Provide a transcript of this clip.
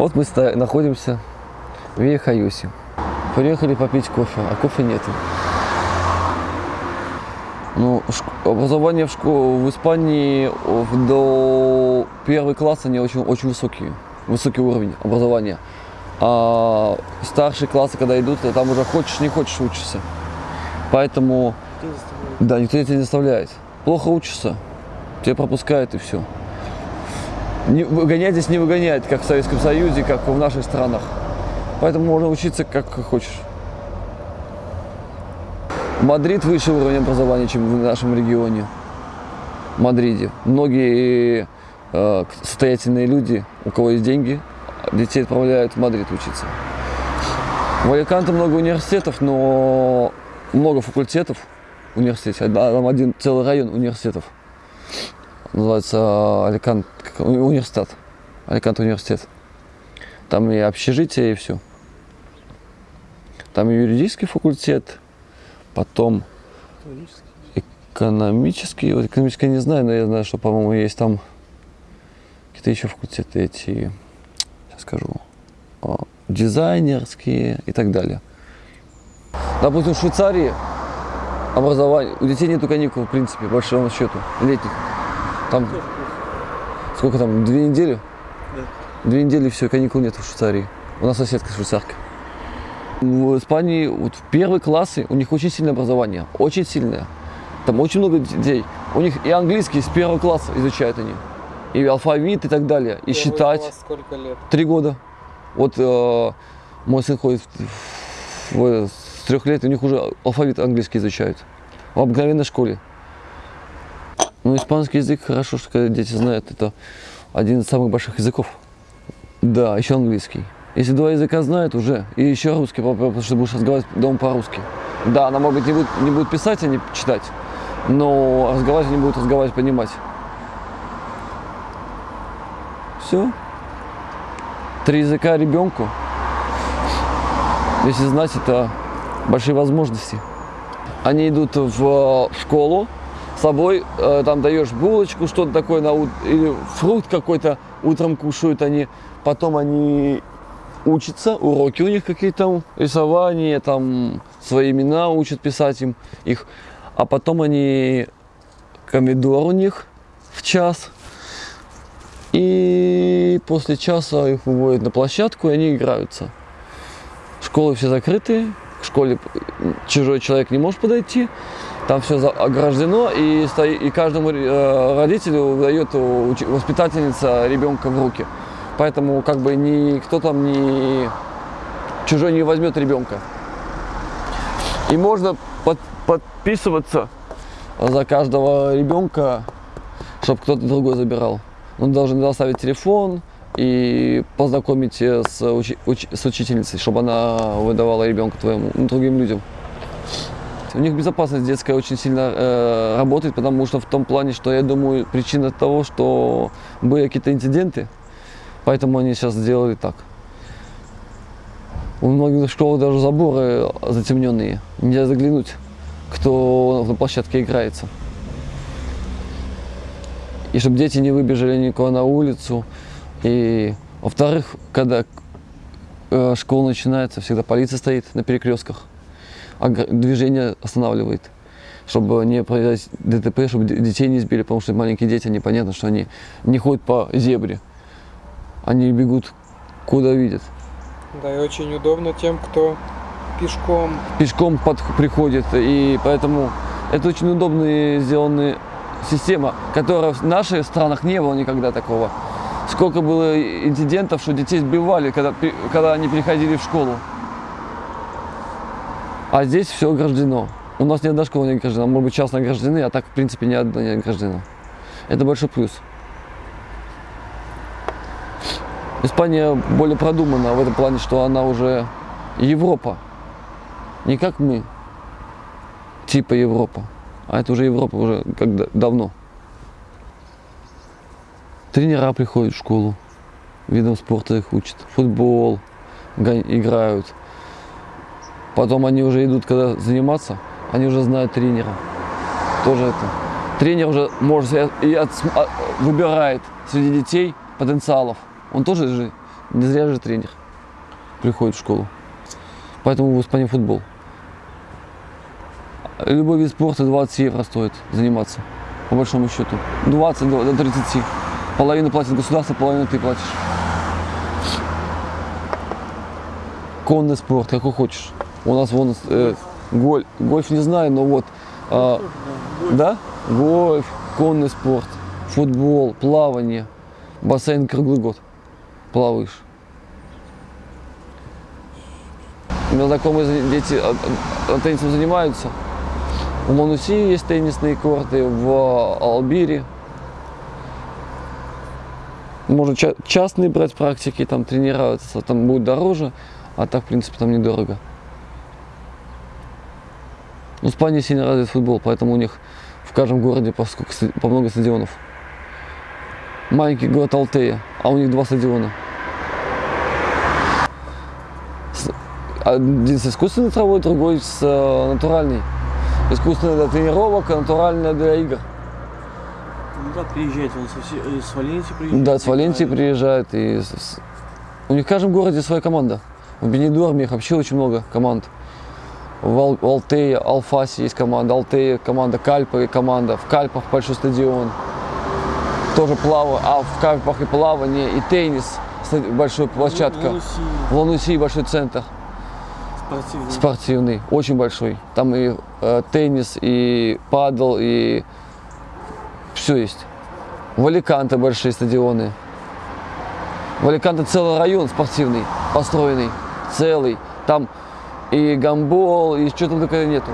Вот мы находимся в Вейхаюсе. Приехали попить кофе, а кофе нету. Ну, образование в, школе в Испании до первого класса они очень, очень высокие, высокий уровень образования. А старшие классы, когда идут, там уже хочешь, не хочешь учишься. Поэтому, да, никто тебя не заставляет. Плохо учишься, тебя пропускают и все. Не, выгонять здесь не выгоняет, как в Советском Союзе, как в наших странах. Поэтому можно учиться как хочешь. Мадрид выше уровень образования, чем в нашем регионе. В Мадриде. Многие э, состоятельные люди, у кого есть деньги, детей отправляют в Мадрид учиться. В Аликанте много университетов, но много факультетов университетов. Там один целый район университетов. Называется Аликант университет. Аликант университет. Там и общежитие, и все. Там и юридический факультет, потом экономический. Вот экономический я не знаю, но я знаю, что, по-моему, есть там какие-то еще факультеты эти, сейчас скажу, дизайнерские и так далее. Допустим, в Швейцарии образование, у детей нету каникул, в принципе, по большому счету, летних. Там сколько там, две недели? Две недели все, каникул нет в Швейцарии. У нас соседка швейцарка. В Испании вот в первые классы у них очень сильное образование, очень сильное. Там очень много детей. У них и английский с первого класса изучают они. И алфавит и так далее. И Первый считать. класс сколько лет? Три года. Вот э, мой сын ходит в- в- с трех лет, у них уже алфавит английский изучают. В обыкновенной школе. Ну, испанский язык хорошо, что дети знают, это один из самых больших языков. Да, еще английский. Если два языка знают уже, и еще русский, по- потому что будешь разговаривать дома по-русски. Да, она, может быть, не будет, не будет писать, а не читать, но разговаривать они будут разговаривать, понимать. Все. Три языка ребенку, если знать, это большие возможности. Они идут в школу, с собой э, там даешь булочку, что-то такое, на, или фрукт какой-то утром кушают они, потом они учатся, уроки у них какие-то рисование, там свои имена учат писать им их, а потом они комедор у них в час, и после часа их выводят на площадку, и они играются. Школы все закрыты, к школе чужой человек не может подойти, там все ограждено, и, стои- и каждому э, родителю дает воспитательница ребенка в руки. Поэтому как бы никто там не чужой не возьмет ребенка. И можно под- подписываться за каждого ребенка, чтобы кто-то другой забирал. Он должен оставить телефон и познакомить э, с, учи- уч- с учительницей, чтобы она выдавала ребенка твоему, ну, другим людям. У них безопасность детская очень сильно э, работает, потому что в том плане, что я думаю, причина того, что были какие-то инциденты, поэтому они сейчас сделали так. У многих школ даже заборы затемненные, нельзя заглянуть, кто на площадке играется. И чтобы дети не выбежали никого на улицу. И, во-вторых, когда э, школа начинается, всегда полиция стоит на перекрестках, движение останавливает, чтобы не произойти ДТП, чтобы детей не сбили, потому что маленькие дети, они понятно, что они не ходят по зебре, они бегут куда видят. Да, и очень удобно тем, кто пешком. пешком под, приходит, и поэтому это очень удобная сделанная система, которая в наших странах не было никогда такого. Сколько было инцидентов, что детей сбивали, когда, когда они приходили в школу. А здесь все ограждено. У нас ни одна школа не ограждена. Может быть, частно ограждены, а так, в принципе, ни одна не ограждена. Это большой плюс. Испания более продумана в этом плане, что она уже Европа. Не как мы, типа Европа, а это уже Европа уже когда давно. Тренера приходят в школу, видом спорта их учат, футбол играют. Потом они уже идут, когда заниматься, они уже знают тренера. Тоже это. Тренер уже может и отс- а- выбирает среди детей потенциалов. Он тоже же Не зря же тренер приходит в школу. Поэтому в Испании футбол. Любой вид спорта 20 евро стоит заниматься, по большому счету. 20 до до 30. Половину платит государство, половину ты платишь. Конный спорт, какой хочешь. У нас вон э, голь- гольф не знаю, но вот. а, да? Гольф, конный спорт, футбол, плавание, бассейн круглый год. Плаваешь. У меня знакомые дети а, а, теннисом занимаются. В Мануси есть теннисные корты, в Албире. Можно ча- частные брать практики, там тренироваться, там будет дороже, а так, в принципе, там недорого. Ну, в Испании сильно развит футбол, поэтому у них в каждом городе по, сколько, по много стадионов. Маленький город Алтея, а у них два стадиона. Один с искусственной травой, другой с э, натуральной. Искусственная для тренировок, а натуральная для игр. Ну да, приезжает он со э, с Валенсии приезжает. Да, с Валенсии играет. приезжают. И с- с- У них в каждом городе своя команда. В Бенедорме их вообще очень много команд. Ал- в Алтее, Алфасе есть команда, Алтея команда, Кальпа и команда. В Кальпах большой стадион. Тоже плаваю, а в Кальпах и плавание, и теннис, большая площадка. Лануси, В Лануси большой центр спортивный. спортивный, очень большой. Там и э, теннис, и падл, и все есть. В Аликанте большие стадионы. В Аликанте целый район спортивный, построенный, целый. Там и гамбол, и что там только нету.